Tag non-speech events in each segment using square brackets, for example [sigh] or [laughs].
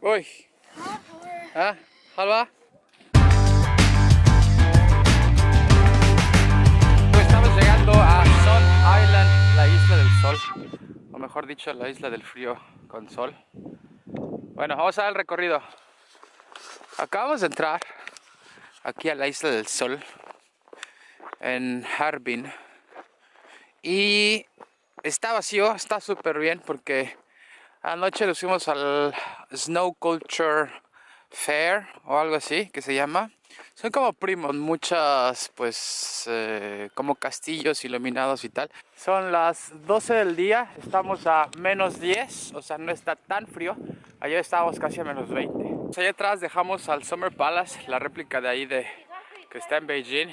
Uy. ¿Ah? ¿Halva? Estamos llegando a Sun Island, la isla del sol. O mejor dicho, la isla del frío con sol. Bueno, vamos a dar el recorrido. Acabamos de entrar aquí a la isla del sol en Harbin y está vacío, está súper bien porque anoche nos fuimos al Snow Culture Fair o algo así que se llama. Son como primos, muchas pues eh, como castillos iluminados y tal. Son las 12 del día, estamos a menos 10 o sea no está tan frío. Ayer estábamos casi a menos 20 allá atrás dejamos al Summer Palace, la réplica de ahí de que está en Beijing.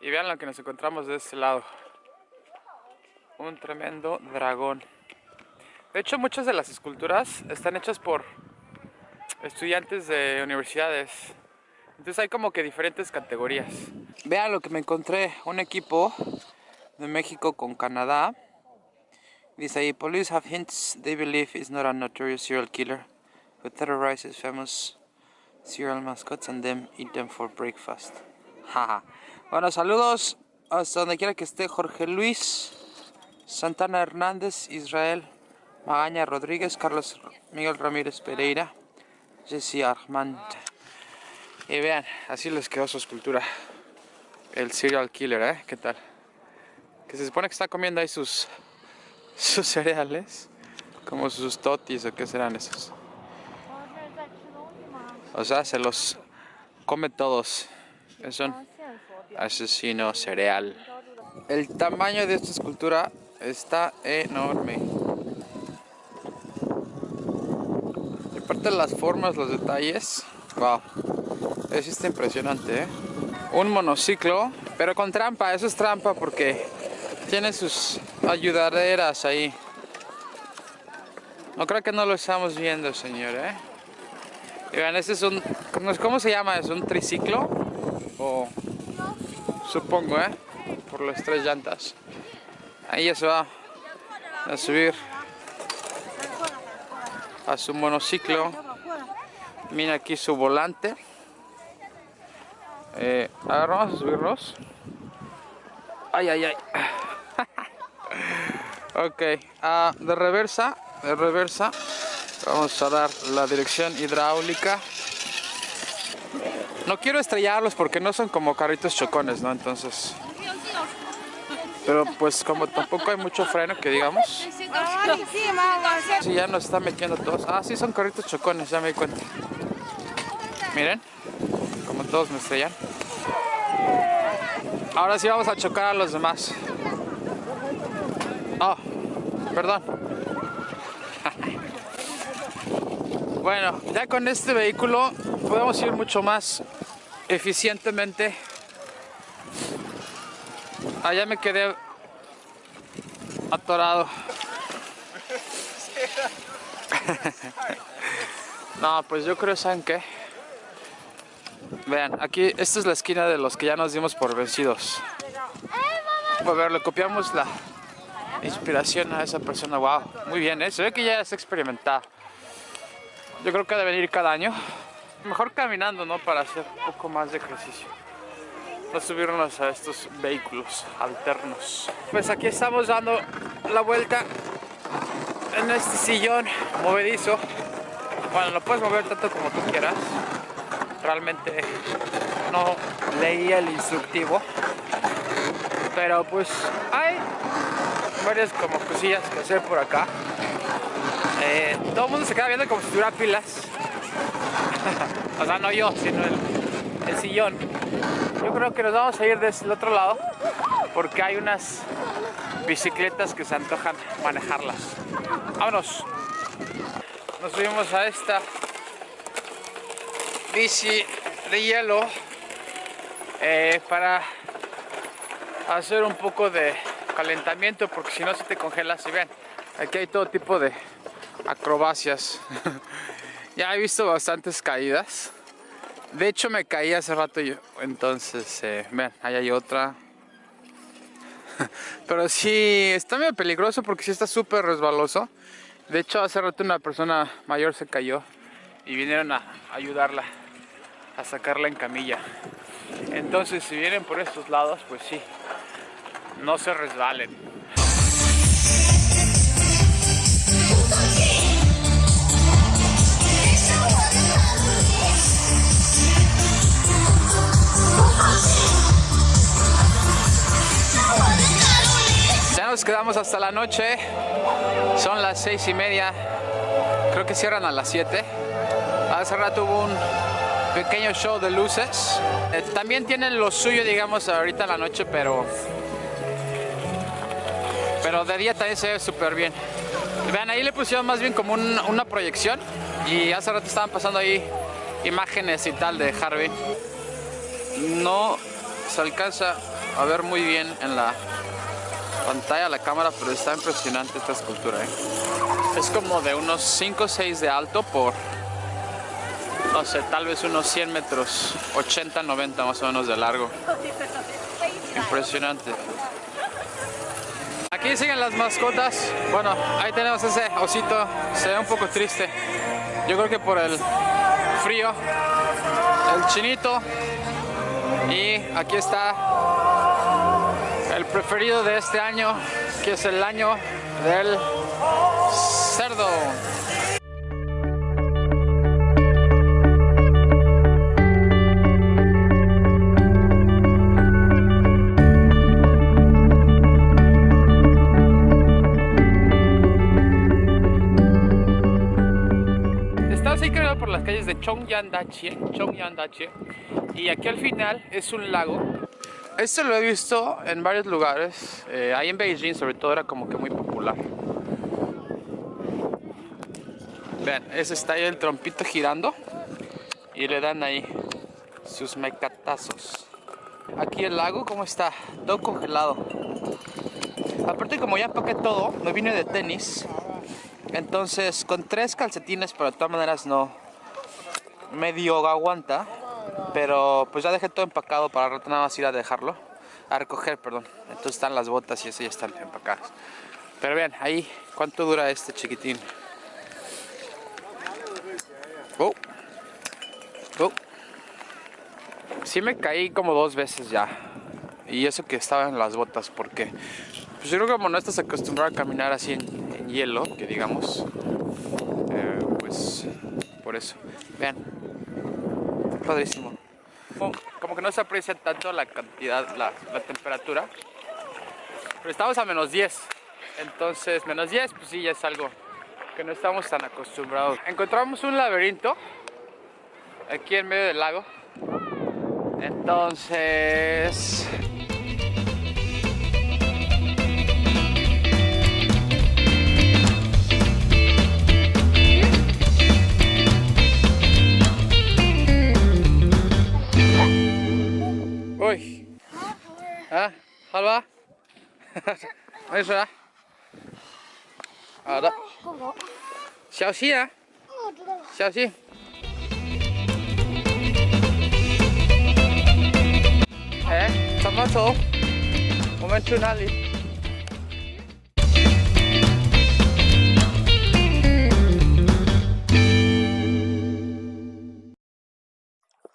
Y vean lo que nos encontramos de este lado. Un tremendo dragón de hecho muchas de las esculturas están hechas por estudiantes de universidades. Entonces hay como que diferentes categorías. Vean lo que me encontré, un equipo de México con Canadá. Dice ahí, police have hints they believe is not a notorious serial killer who terrorizes famous serial mascots and them eat them for breakfast. [laughs] bueno, saludos hasta donde quiera que esté Jorge Luis, Santana Hernández, Israel, Magaña Rodríguez, Carlos Miguel Ramírez Pereira. Jesse Armand. Y vean, así les quedó su escultura. El serial killer, ¿eh? ¿Qué tal? Que se supone que está comiendo ahí sus, [laughs] sus cereales. Como sus totis o qué serán esos. O sea, se los come todos. Es un asesino cereal. El tamaño de esta escultura está enorme. Las formas, los detalles, wow, eso está impresionante, ¿eh? Un monociclo, pero con trampa, eso es trampa porque tiene sus ayudaderas ahí. No creo que no lo estamos viendo, señor, ¿eh? Y vean, este es un, ¿cómo se llama? ¿Es un triciclo? O, supongo, ¿eh? Por las tres llantas. Ahí ya se va a subir a su monociclo. Mira aquí su volante. Eh, ahora subirnos. Ay, ay, ay. [laughs] ok, uh, de reversa, de reversa. Vamos a dar la dirección hidráulica. No quiero estrellarlos porque no son como carritos chocones, ¿no? Entonces pero pues como tampoco hay mucho freno que digamos. Sí, ya nos está metiendo todos. Ah, sí, son carritos chocones, ya me di cuenta. Miren, como todos me estrellan. Ahora sí vamos a chocar a los demás. Oh, perdón. [laughs] bueno, ya con este vehículo podemos ir mucho más eficientemente Allá me quedé atorado. [laughs] no, pues yo creo, ¿saben qué? Vean, aquí, esta es la esquina de los que ya nos dimos por vencidos. A ver, le copiamos la inspiración a esa persona. Wow, muy bien, ¿eh? Se ve que ya es experimentada. Yo creo que debe venir cada año. Mejor caminando, ¿no? Para hacer un poco más de ejercicio no subirnos a estos vehículos alternos. Pues aquí estamos dando la vuelta en este sillón movedizo. Bueno, lo puedes mover tanto como tú quieras. Realmente no leí el instructivo. Pero pues hay varias como cosillas que hacer por acá. Eh, todo el mundo se queda viendo como si tuviera pilas. [laughs] o sea, no yo, sino el, el sillón. Yo creo que nos vamos a ir desde el otro lado porque hay unas bicicletas que se antojan manejarlas. Vámonos. Nos subimos a esta bici de hielo eh, para hacer un poco de calentamiento porque si no se te congelas y ven aquí hay todo tipo de acrobacias [laughs] ya he visto bastantes caídas de hecho me caí hace rato yo, entonces, eh, vean, ahí hay otra. [laughs] Pero sí, está medio peligroso porque sí está súper resbaloso. De hecho, hace rato una persona mayor se cayó y vinieron a ayudarla a sacarla en camilla. Entonces, si vienen por estos lados, pues sí, no se resbalen. Quedamos hasta la noche. Son las seis y media. Creo que cierran a las 7. Hace rato hubo un pequeño show de luces. Eh, también tienen lo suyo, digamos, ahorita en la noche, pero... Pero de día también se ve súper bien. Vean, ahí le pusieron más bien como una proyección. Y hace rato estaban pasando ahí imágenes y tal de Harvey. No se alcanza a ver muy bien en la pantalla la cámara, pero está impresionante esta escultura. ¿eh? Es como de unos 5 o 6 de alto por, no sé, tal vez unos 100 metros, 80, 90 más o menos de largo. Impresionante. Aquí siguen las mascotas. Bueno, ahí tenemos ese osito. Se ve un poco triste. Yo creo que por el frío. El chinito. Y aquí está preferido de este año, que es el año del cerdo. Estamos ahí por las calles de Chongyandache, Chongyandache y aquí al final es un lago esto lo he visto en varios lugares. Eh, ahí en Beijing sobre todo era como que muy popular. Vean, ese está ahí el trompito girando. Y le dan ahí sus mecatazos. Aquí el lago, ¿cómo está? Todo congelado. Aparte como ya empaqué todo, me vine de tenis. Entonces con tres calcetines, pero de todas maneras no medio aguanta. Pero pues ya dejé todo empacado para rato nada más ir a dejarlo. A recoger, perdón. Entonces están las botas y eso ya están empacadas. Pero vean, ahí, ¿cuánto dura este chiquitín? Oh. Oh. Sí me caí como dos veces ya. Y eso que estaba en las botas, porque pues yo creo que como no estás acostumbrado a caminar así en, hielo, que digamos, eh, pues por eso. Vean, padrísimo. Como, que no se aprecia tanto la cantidad, la, temperatura. Pero estamos a menos 10. Entonces, menos 10, pues sí, ya es algo que no estamos tan acostumbrados. Encontramos un laberinto aquí en medio del lago. Entonces, [laughs] Oi, så. Ja da. 小心啊！小心。哎，怎么走？我们去哪里？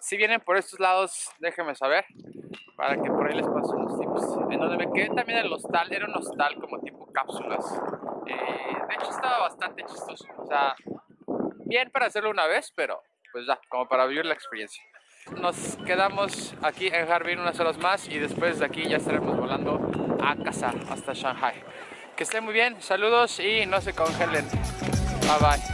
Si vienen por estos lados, déjenme saber para que por ahí les paso unos tips. En donde me quedé también el hostal, era un hostal como tipo cápsulas. Eh, de hecho estaba bastante chistoso. O sea, bien para hacerlo una vez, pero pues ya, como para vivir la experiencia. Nos quedamos aquí en Harbin unas horas más y después de aquí ya estaremos volando a casa hasta Shanghai. Que estén muy bien, saludos y no se congelen. Bye bye.